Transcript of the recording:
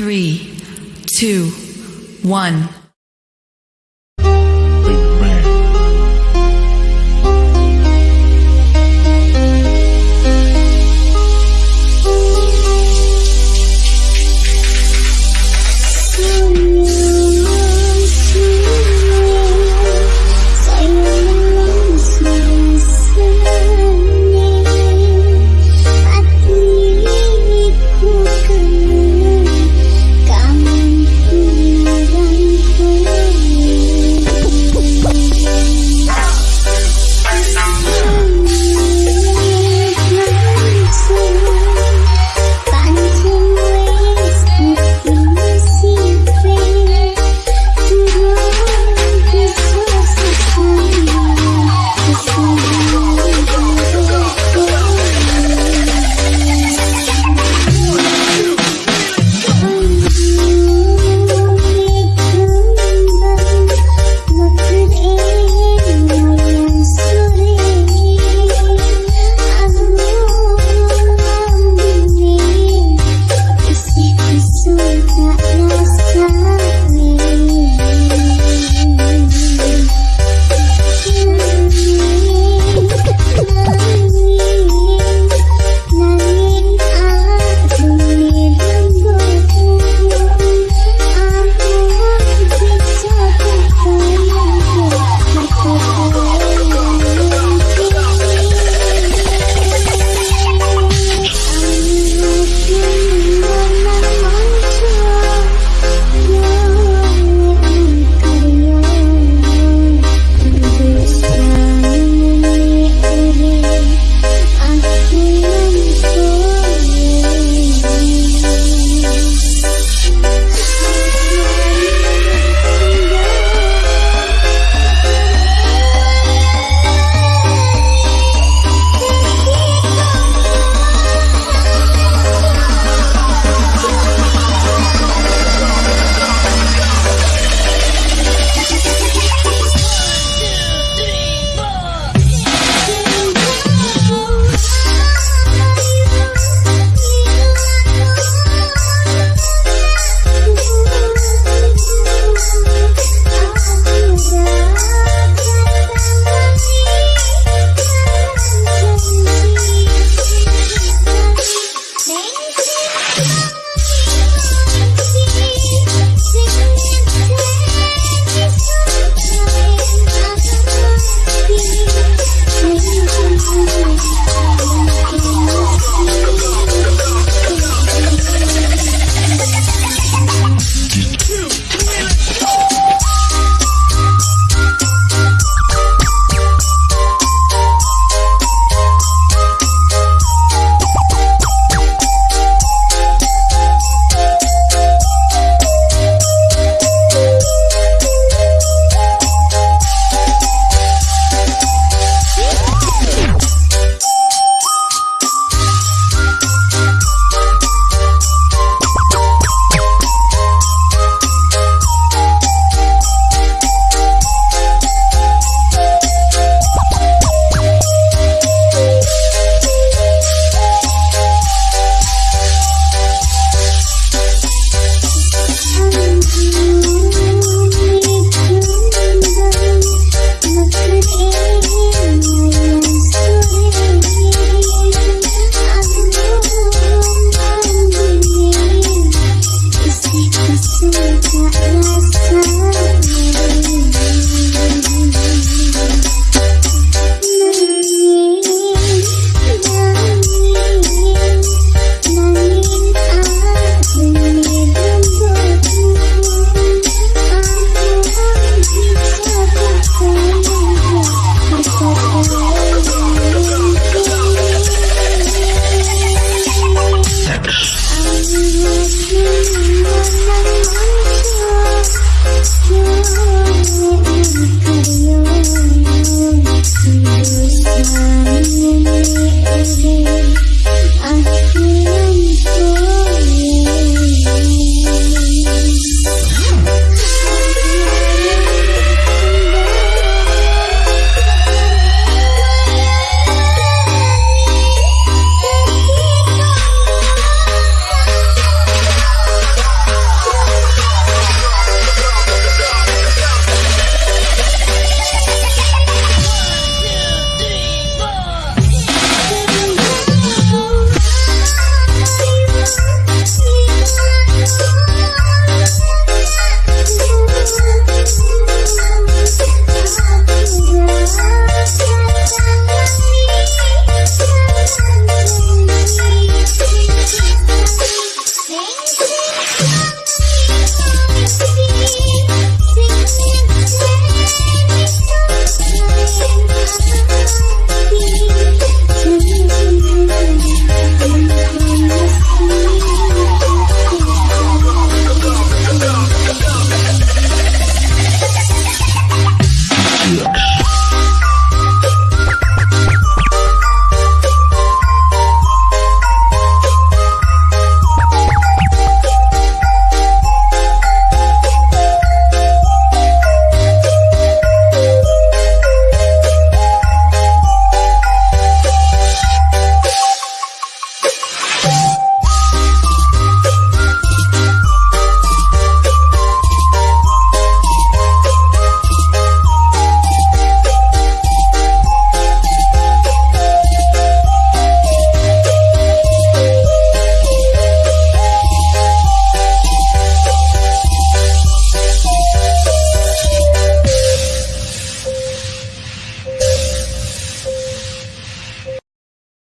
three, two, one.